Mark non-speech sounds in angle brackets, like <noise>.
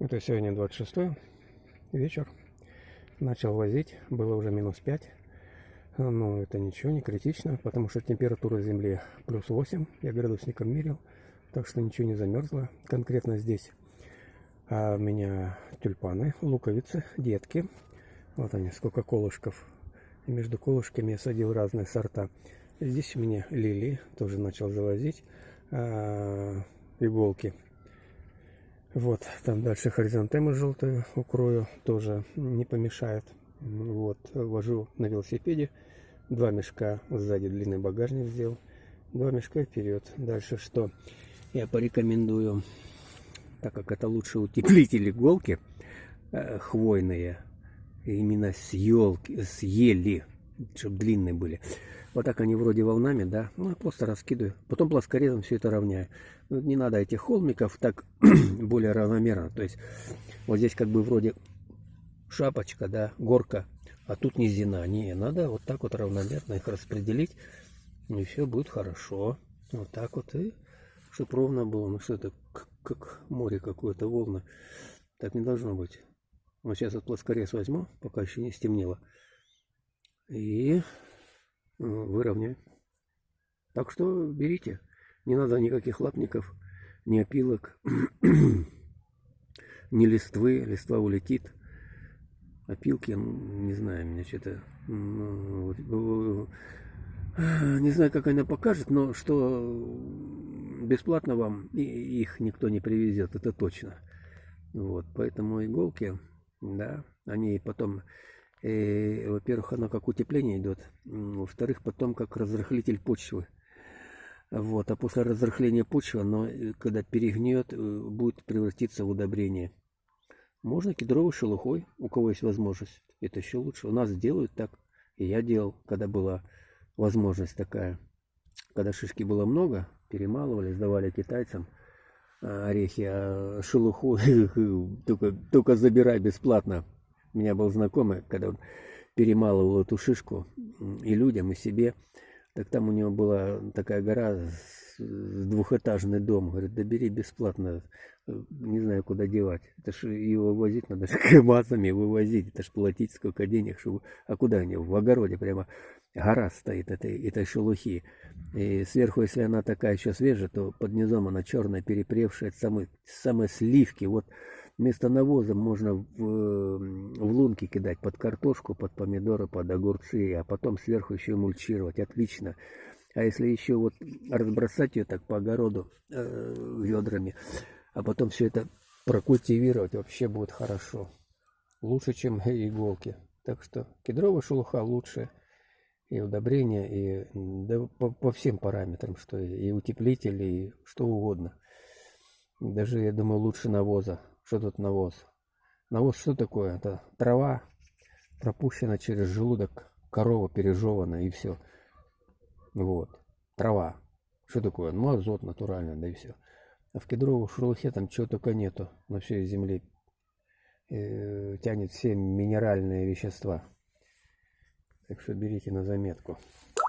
Это сегодня 26 вечер. Начал возить, было уже минус 5. Но это ничего, не критично, потому что температура земли плюс 8. Я градусником мерил, так что ничего не замерзло. Конкретно здесь а у меня тюльпаны, луковицы, детки. Вот они, сколько колышков. И между колышками я садил разные сорта. Здесь у меня лилии, тоже начал завозить. А, иголки вот, там дальше хоризонтемы желтые укрою, тоже не помешает. Вот, вожу на велосипеде. Два мешка сзади длинный багажник сделал. Два мешка вперед. Дальше что? Я порекомендую, так как это лучше утеплитель иголки, э, хвойные, именно с, елки, с ели, чтобы длинные были. Вот так они вроде волнами, да. Ну, просто раскидываю. Потом плоскорезом все это равняю. Ну, не надо этих холмиков так <clears throat> более равномерно. То есть вот здесь как бы вроде шапочка, да, горка. А тут низина. Не, надо вот так вот равномерно их распределить. И все будет хорошо. Вот так вот. И чтобы ровно было. Ну что это, как море какое-то, волны. Так не должно быть. Вот сейчас вот плоскорез возьму, пока еще не стемнело. И выровняю. Так что берите. Не надо никаких лапников, ни опилок, <clears throat> ни листвы. Листва улетит. Опилки, не знаю, меня что-то... Ну, не знаю, как она покажет, но что бесплатно вам их никто не привезет, это точно. Вот, поэтому иголки, да, они потом во-первых, оно как утепление идет. Во-вторых, потом как разрыхлитель почвы. Вот, а после разрыхления почвы, оно, э, когда перегнет, э, будет превратиться в удобрение. Можно кедровой шелухой, у кого есть возможность. Это еще лучше. У нас делают так. И я делал, когда была возможность такая. Когда шишки было много, перемалывали, сдавали китайцам а, орехи, а шелуху <laughs> только, только забирай бесплатно. Меня был знакомый, когда он перемалывал эту шишку и людям, и себе, так там у него была такая гора, двухэтажный дом. Говорит, да бери бесплатно, не знаю, куда девать. Это ж его возить надо <laughs> КАМАЗами вывозить, это ж платить сколько денег, чтобы... А куда они? В огороде прямо гора стоит этой, этой шелухи. И сверху, если она такая еще свежая, то под низом она черная, перепревшая, самые, самые сливки. Вот Вместо навоза можно в, в лунки кидать под картошку, под помидоры, под огурцы, а потом сверху еще мульчировать. Отлично. А если еще вот разбросать ее так по огороду э, ведрами, а потом все это прокультивировать, вообще будет хорошо. Лучше, чем иголки. Так что кедровая шелуха лучше. И удобрения, и да, по, по всем параметрам, что и, и утеплитель, и что угодно. Даже, я думаю, лучше навоза. Что тут навоз? Навоз что такое? Это трава, пропущена через желудок, корова пережевана и все. Вот. Трава. Что такое? Ну, азот натуральный, да и все. А в кедровой шелухе там чего только нету на всей земле. Э, тянет все минеральные вещества. Так что берите на заметку.